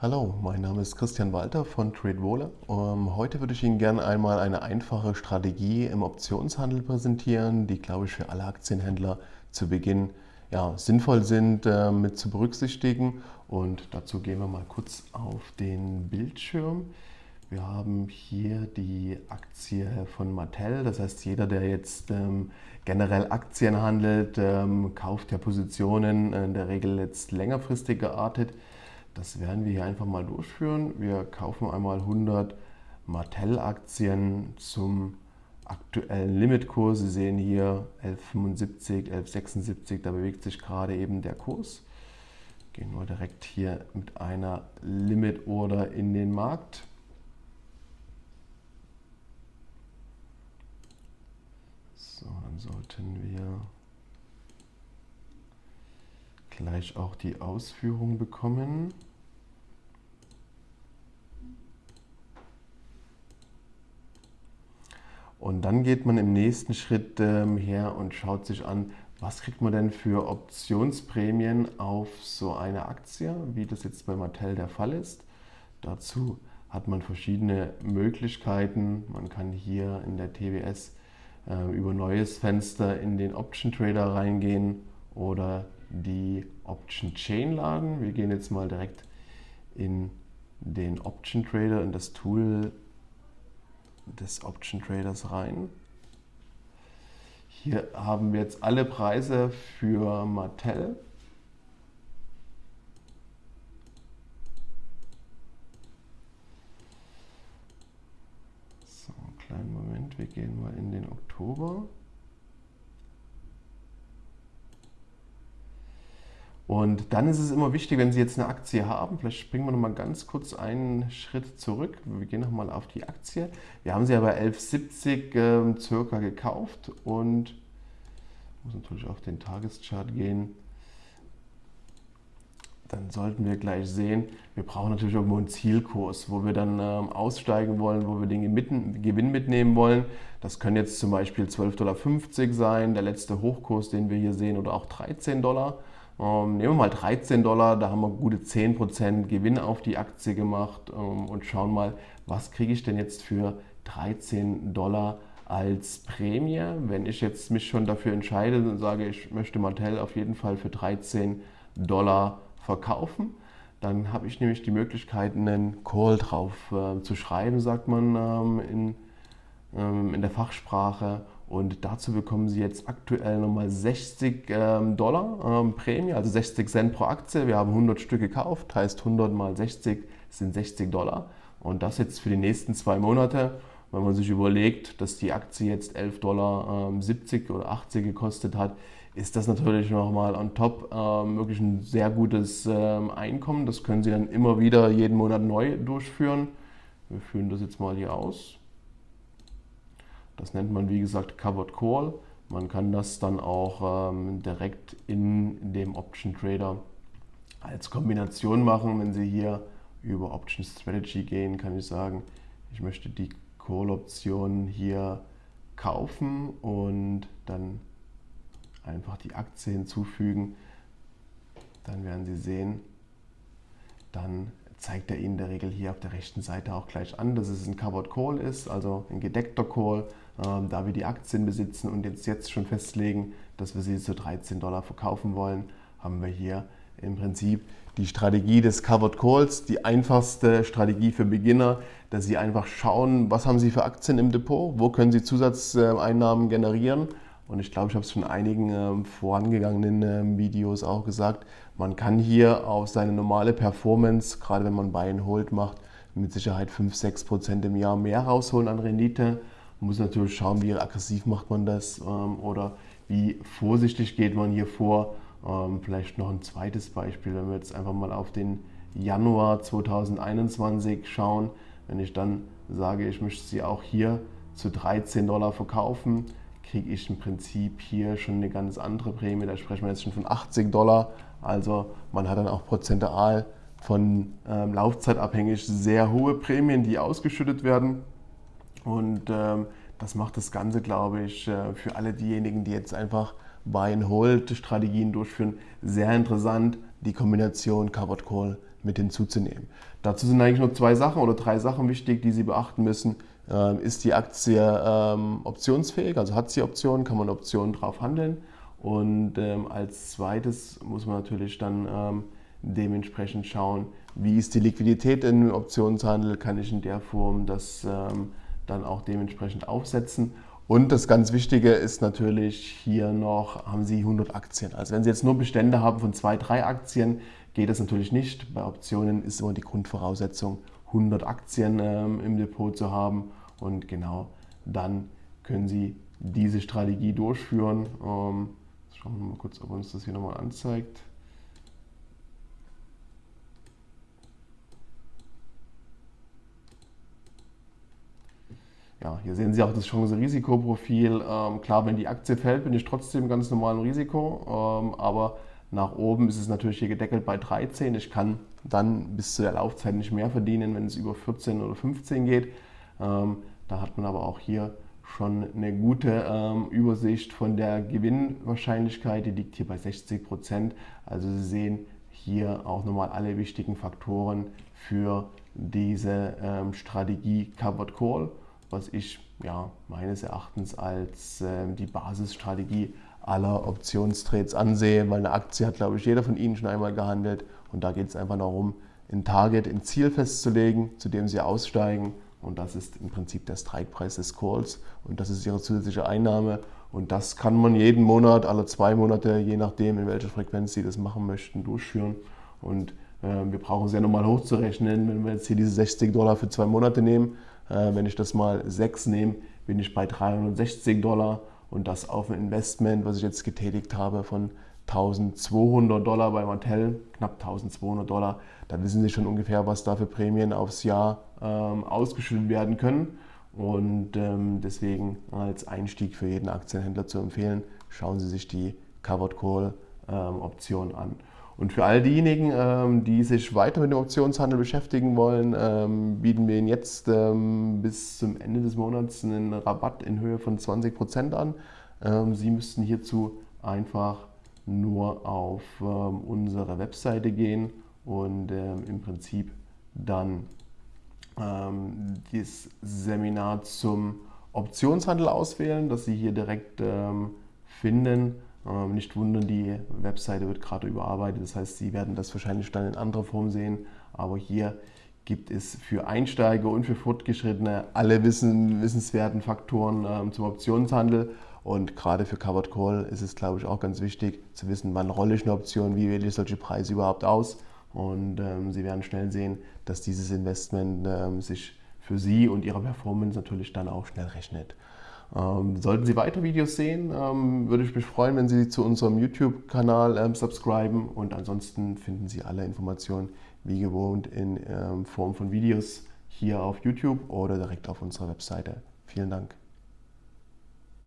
Hallo, mein Name ist Christian Walter von TradeWola. Um, heute würde ich Ihnen gerne einmal eine einfache Strategie im Optionshandel präsentieren, die, glaube ich, für alle Aktienhändler zu Beginn ja, sinnvoll sind äh, mit zu berücksichtigen. Und dazu gehen wir mal kurz auf den Bildschirm. Wir haben hier die Aktie von Mattel. Das heißt, jeder, der jetzt ähm, generell Aktien handelt, ähm, kauft ja Positionen in der Regel jetzt längerfristig geartet. Das werden wir hier einfach mal durchführen. Wir kaufen einmal 100 Mattel-Aktien zum aktuellen Limitkurs. Sie sehen hier 11,75, 11,76, da bewegt sich gerade eben der Kurs. Gehen wir direkt hier mit einer Limit-Order in den Markt. So, dann sollten wir gleich auch die Ausführung bekommen. Und dann geht man im nächsten Schritt ähm, her und schaut sich an, was kriegt man denn für Optionsprämien auf so eine Aktie, wie das jetzt bei Mattel der Fall ist. Dazu hat man verschiedene Möglichkeiten. Man kann hier in der TWS äh, über neues Fenster in den Option Trader reingehen oder die Option Chain laden. Wir gehen jetzt mal direkt in den Option Trader, in das Tool des Option Traders rein. Hier haben wir jetzt alle Preise für Mattel. So, einen kleinen Moment, wir gehen mal in den Oktober. Und dann ist es immer wichtig, wenn Sie jetzt eine Aktie haben, vielleicht springen wir noch mal ganz kurz einen Schritt zurück. Wir gehen noch mal auf die Aktie. Wir haben sie ja bei 11,70 äh, circa gekauft und muss natürlich auf den Tageschart gehen. Dann sollten wir gleich sehen, wir brauchen natürlich irgendwo einen Zielkurs, wo wir dann ähm, aussteigen wollen, wo wir den Gewinn mitnehmen wollen. Das können jetzt zum Beispiel 12,50 Dollar sein, der letzte Hochkurs, den wir hier sehen, oder auch 13 Dollar. Ähm, nehmen wir mal 13 Dollar, da haben wir gute 10% Gewinn auf die Aktie gemacht ähm, und schauen mal, was kriege ich denn jetzt für 13 Dollar als Prämie. Wenn ich jetzt mich schon dafür entscheide und sage, ich möchte Mattel auf jeden Fall für 13 Dollar verkaufen, dann habe ich nämlich die Möglichkeit, einen Call drauf äh, zu schreiben, sagt man ähm, in, in der Fachsprache. Und dazu bekommen Sie jetzt aktuell nochmal 60 ähm, Dollar ähm, Prämie, also 60 Cent pro Aktie. Wir haben 100 Stück gekauft, heißt 100 mal 60 sind 60 Dollar. Und das jetzt für die nächsten zwei Monate. Wenn man sich überlegt, dass die Aktie jetzt 11,70 Dollar ähm, oder 80 gekostet hat, ist das natürlich nochmal on top ähm, wirklich ein sehr gutes ähm, Einkommen. Das können Sie dann immer wieder jeden Monat neu durchführen. Wir führen das jetzt mal hier aus. Das nennt man wie gesagt Covered Call. Man kann das dann auch ähm, direkt in dem Option Trader als Kombination machen. Wenn Sie hier über Option Strategy gehen, kann ich sagen, ich möchte die Call-Option hier kaufen und dann einfach die Aktie hinzufügen. Dann werden Sie sehen, dann zeigt er Ihnen in der Regel hier auf der rechten Seite auch gleich an, dass es ein Covered Call ist, also ein gedeckter Call, da wir die Aktien besitzen und jetzt, jetzt schon festlegen, dass wir sie zu 13 Dollar verkaufen wollen, haben wir hier im Prinzip die Strategie des Covered Calls, die einfachste Strategie für Beginner, dass Sie einfach schauen, was haben Sie für Aktien im Depot, wo können Sie Zusatzeinnahmen generieren und ich glaube, ich habe es schon in einigen ähm, vorangegangenen ähm, Videos auch gesagt, man kann hier auf seine normale Performance, gerade wenn man Buy and Hold macht, mit Sicherheit 5-6% im Jahr mehr rausholen an Rendite. Man muss natürlich schauen, wie aggressiv macht man das ähm, oder wie vorsichtig geht man hier vor. Ähm, vielleicht noch ein zweites Beispiel, wenn wir jetzt einfach mal auf den Januar 2021 schauen. Wenn ich dann sage, ich möchte sie auch hier zu 13 Dollar verkaufen, kriege ich im Prinzip hier schon eine ganz andere Prämie. Da sprechen wir jetzt schon von 80 Dollar. Also man hat dann auch prozentual von ähm, Laufzeit abhängig sehr hohe Prämien, die ausgeschüttet werden. Und ähm, das macht das Ganze, glaube ich, äh, für alle diejenigen, die jetzt einfach Buy-and-Hold-Strategien durchführen, sehr interessant, die Kombination Covered Call mit hinzuzunehmen. Dazu sind eigentlich nur zwei Sachen oder drei Sachen wichtig, die Sie beachten müssen. Ähm, ist die Aktie ähm, optionsfähig, also hat sie Optionen, kann man Optionen drauf handeln. Und ähm, als zweites muss man natürlich dann ähm, dementsprechend schauen, wie ist die Liquidität im Optionshandel, kann ich in der Form das ähm, dann auch dementsprechend aufsetzen. Und das ganz Wichtige ist natürlich hier noch, haben Sie 100 Aktien. Also wenn Sie jetzt nur Bestände haben von zwei, drei Aktien, geht das natürlich nicht. Bei Optionen ist immer die Grundvoraussetzung, 100 Aktien ähm, im Depot zu haben. Und genau dann können Sie diese Strategie durchführen. Ähm, schauen wir mal kurz, ob uns das hier nochmal anzeigt. Ja, hier sehen Sie auch das Chance-Risikoprofil. Ähm, klar, wenn die Aktie fällt, bin ich trotzdem ganz normal im Risiko, ähm, aber nach oben ist es natürlich hier gedeckelt bei 13. Ich kann dann bis zu der Laufzeit nicht mehr verdienen, wenn es über 14 oder 15 geht. Ähm, da hat man aber auch hier schon eine gute ähm, Übersicht von der Gewinnwahrscheinlichkeit. Die liegt hier bei 60 Prozent. Also Sie sehen hier auch nochmal alle wichtigen Faktoren für diese ähm, Strategie Covered Call, was ich ja, meines Erachtens als ähm, die Basisstrategie aller Optionstrades ansehe, weil eine Aktie hat, glaube ich, jeder von Ihnen schon einmal gehandelt. Und da geht es einfach darum, ein Target, ein Ziel festzulegen, zu dem Sie aussteigen. Und das ist im Prinzip der Strikepreis des Calls. Und das ist Ihre zusätzliche Einnahme. Und das kann man jeden Monat, alle zwei Monate, je nachdem in welcher Frequenz Sie das machen möchten, durchführen. Und äh, wir brauchen es ja nochmal hochzurechnen, wenn wir jetzt hier diese 60 Dollar für zwei Monate nehmen, äh, wenn ich das mal sechs nehme, bin ich bei 360 Dollar und das auf ein Investment, was ich jetzt getätigt habe von 1200 Dollar bei Mattel, knapp 1200 Dollar, da wissen Sie schon ungefähr, was da für Prämien aufs Jahr ähm, ausgeschüttet werden können. Und ähm, deswegen als Einstieg für jeden Aktienhändler zu empfehlen, schauen Sie sich die Covered Call ähm, Option an. Und für all diejenigen, ähm, die sich weiter mit dem Optionshandel beschäftigen wollen, ähm, bieten wir Ihnen jetzt ähm, bis zum Ende des Monats einen Rabatt in Höhe von 20% an. Sie müssten hierzu einfach nur auf unsere Webseite gehen und im Prinzip dann das Seminar zum Optionshandel auswählen, das Sie hier direkt finden ähm, nicht wundern, die Webseite wird gerade überarbeitet, das heißt, Sie werden das wahrscheinlich dann in anderer Form sehen, aber hier gibt es für Einsteiger und für Fortgeschrittene alle wissen, wissenswerten Faktoren ähm, zum Optionshandel. Und gerade für Covered Call ist es, glaube ich, auch ganz wichtig zu wissen, wann rolle ich eine Option, wie wähle ich solche Preise überhaupt aus. Und ähm, Sie werden schnell sehen, dass dieses Investment ähm, sich für Sie und Ihre Performance natürlich dann auch schnell rechnet. Ähm, sollten Sie weitere Videos sehen, ähm, würde ich mich freuen, wenn Sie zu unserem YouTube-Kanal ähm, subscriben und ansonsten finden Sie alle Informationen wie gewohnt in Form von Videos hier auf YouTube oder direkt auf unserer Webseite. Vielen Dank.